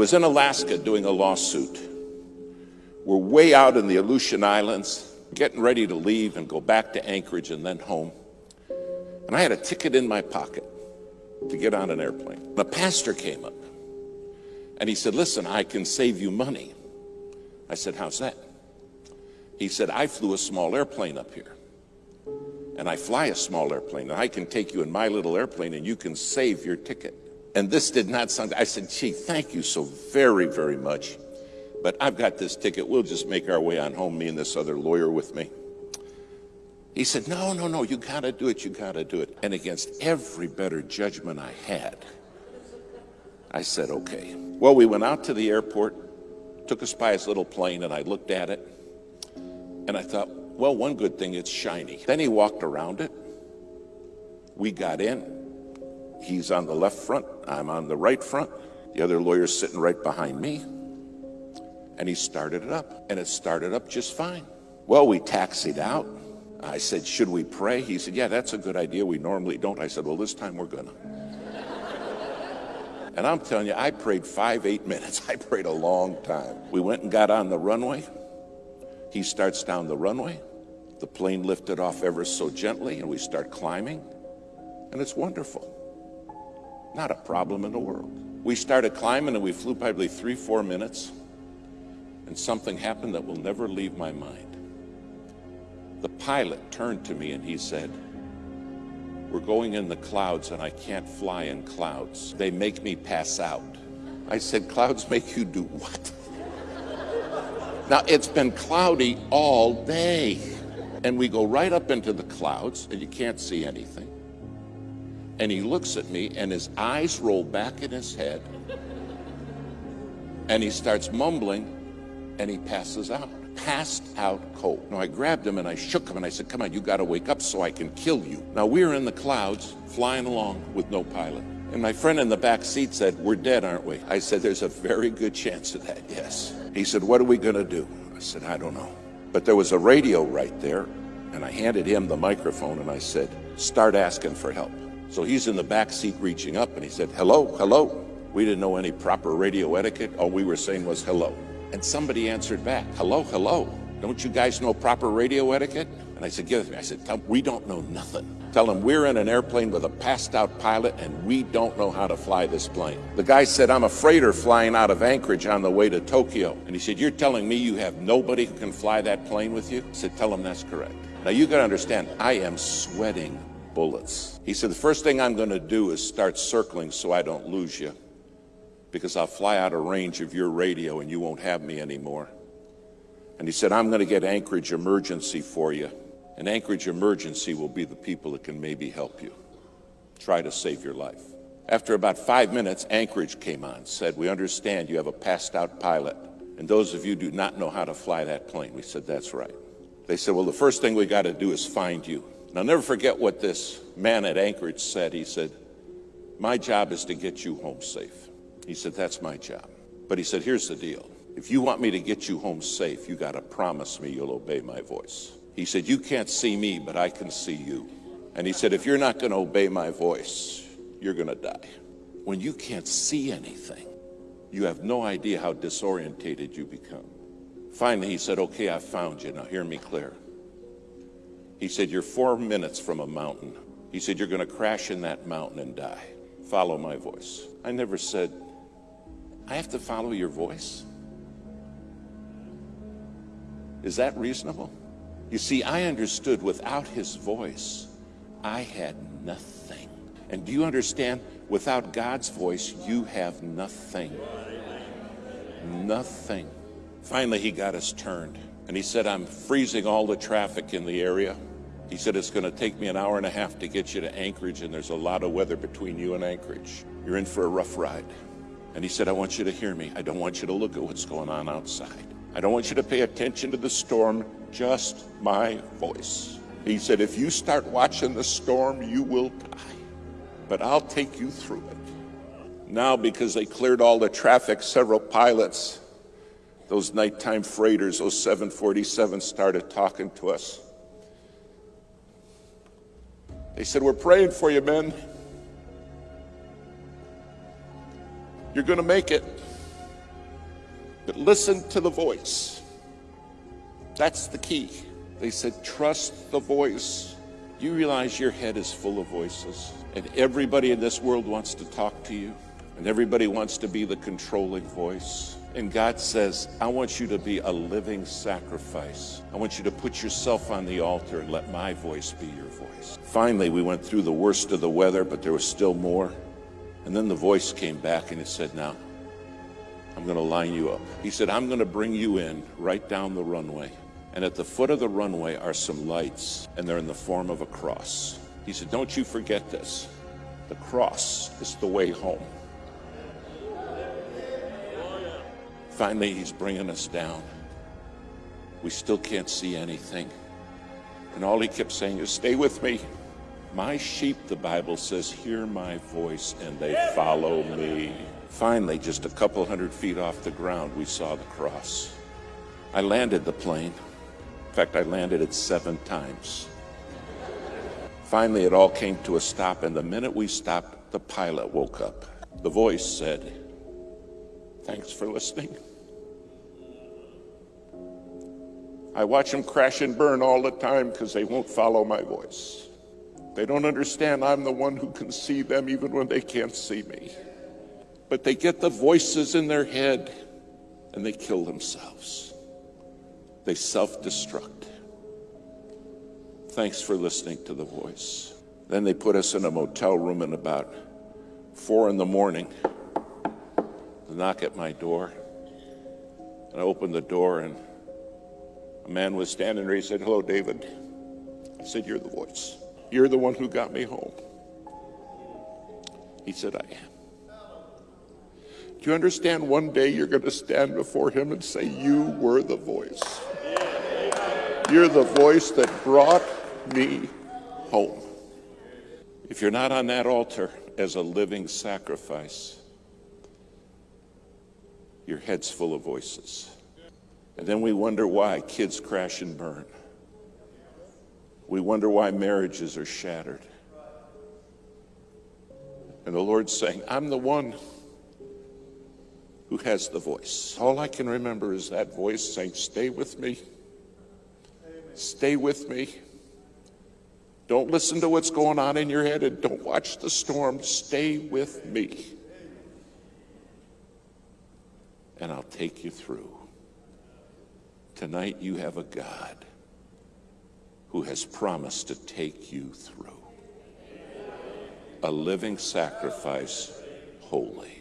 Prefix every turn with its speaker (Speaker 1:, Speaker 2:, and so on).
Speaker 1: was in Alaska doing a lawsuit. We're way out in the Aleutian Islands, getting ready to leave and go back to Anchorage and then home. And I had a ticket in my pocket to get on an airplane. The pastor came up and he said, Listen, I can save you money. I said, How's that? He said, I flew a small airplane up here. And I fly a small airplane. And I can take you in my little airplane and you can save your ticket. And this did not sound, I said, gee, thank you so very, very much. But I've got this ticket. We'll just make our way on home, me and this other lawyer with me. He said, no, no, no, you got to do it. You got to do it. And against every better judgment I had, I said, okay. Well, we went out to the airport, took us by his little plane, and I looked at it. And I thought, well, one good thing, it's shiny. Then he walked around it. We got in. He's on the left front, I'm on the right front. The other lawyer's sitting right behind me. And he started it up, and it started up just fine. Well, we taxied out. I said, Should we pray? He said, Yeah, that's a good idea. We normally don't. I said, Well, this time we're gonna. and I'm telling you, I prayed five, eight minutes. I prayed a long time. We went and got on the runway. He starts down the runway. The plane lifted off ever so gently, and we start climbing. And it's wonderful. Not a problem in the world. We started climbing and we flew probably three, four minutes, and something happened that will never leave my mind. The pilot turned to me and he said, We're going in the clouds and I can't fly in clouds. They make me pass out. I said, Clouds make you do what? now, it's been cloudy all day. And we go right up into the clouds and you can't see anything and he looks at me and his eyes roll back in his head. And he starts mumbling and he passes out. Passed out cold. Now i grabbed him and i shook him and i said come on you got to wake up so i can kill you. Now we're in the clouds flying along with no pilot. And my friend in the back seat said we're dead aren't we? I said there's a very good chance of that yes. He said what are we going to do? I said i don't know. But there was a radio right there and i handed him the microphone and i said start asking for help so he's in the back seat reaching up and he said, hello, hello. We didn't know any proper radio etiquette. All we were saying was hello. And somebody answered back, hello, hello. Don't you guys know proper radio etiquette? And I said, give it me. I said, we don't know nothing. Tell them we're in an airplane with a passed out pilot and we don't know how to fly this plane. The guy said, I'm a freighter flying out of Anchorage on the way to Tokyo. And he said, you're telling me you have nobody who can fly that plane with you? I said, tell him that's correct. Now you gotta understand, I am sweating bullets. He said, the first thing I'm going to do is start circling so I don't lose you because I'll fly out of range of your radio and you won't have me anymore. And he said, I'm going to get Anchorage Emergency for you. And Anchorage Emergency will be the people that can maybe help you. Try to save your life. After about five minutes, Anchorage came on, said, we understand you have a passed out pilot. And those of you do not know how to fly that plane. We said, that's right. They said, well, the first thing we got to do is find you. And I'll never forget what this man at Anchorage said. He said, My job is to get you home safe. He said, That's my job. But he said, Here's the deal. If you want me to get you home safe, you got to promise me you'll obey my voice. He said, You can't see me, but I can see you. And he said, If you're not going to obey my voice, you're going to die. When you can't see anything, you have no idea how disorientated you become. Finally, he said, Okay, I found you. Now hear me clear. He said, You're four minutes from a mountain. He said, You're going to crash in that mountain and die. Follow my voice. I never said, I have to follow your voice. Is that reasonable? You see, I understood without his voice, I had nothing. And do you understand? Without God's voice, you have nothing. Nothing. Finally, he got us turned. And he said, I'm freezing all the traffic in the area. He said, It's going to take me an hour and a half to get you to Anchorage, and there's a lot of weather between you and Anchorage. You're in for a rough ride. And he said, I want you to hear me. I don't want you to look at what's going on outside. I don't want you to pay attention to the storm, just my voice. He said, If you start watching the storm, you will die. But I'll take you through it. Now, because they cleared all the traffic, several pilots, those nighttime freighters, those 747s started talking to us. They said, We're praying for you, men. You're going to make it. But listen to the voice. That's the key. They said, trust the voice. You realize your head is full of voices, and everybody in this world wants to talk to you, and everybody wants to be the controlling voice. And God says, I want you to be a living sacrifice. I want you to put yourself on the altar and let my voice be your voice. Finally, we went through the worst of the weather, but there was still more. And then the voice came back and it said, Now, I'm going to line you up. He said, I'm going to bring you in right down the runway. And at the foot of the runway are some lights, and they're in the form of a cross. He said, Don't you forget this. The cross is the way home. Finally, he's bringing us down. We still can't see anything. And all he kept saying is, Stay with me. My sheep, the Bible says, hear my voice and they follow me. Finally, just a couple hundred feet off the ground, we saw the cross. I landed the plane. In fact, I landed it seven times. Finally, it all came to a stop, and the minute we stopped, the pilot woke up. The voice said, Thanks for listening. I watch them crash and burn all the time because they won't follow my voice. They don't understand I'm the one who can see them even when they can't see me. But they get the voices in their head and they kill themselves. They self destruct. Thanks for listening to the voice. Then they put us in a motel room at about four in the morning. The knock at my door. And I opened the door and a man was standing there. He said, Hello, David. I said, You're the voice. You're the one who got me home. He said, I am. Do you understand one day you're going to stand before him and say, You were the voice? You're the voice that brought me home. If you're not on that altar as a living sacrifice, your head's full of voices. And then we wonder why kids crash and burn. We wonder why marriages are shattered. And the Lord's saying, I'm the one who has the voice. All I can remember is that voice saying, Stay with me. Stay with me. Don't listen to what's going on in your head and don't watch the storm. Stay with me. And I'll take you through. Tonight you have a God who has promised to take you through. A living sacrifice, holy.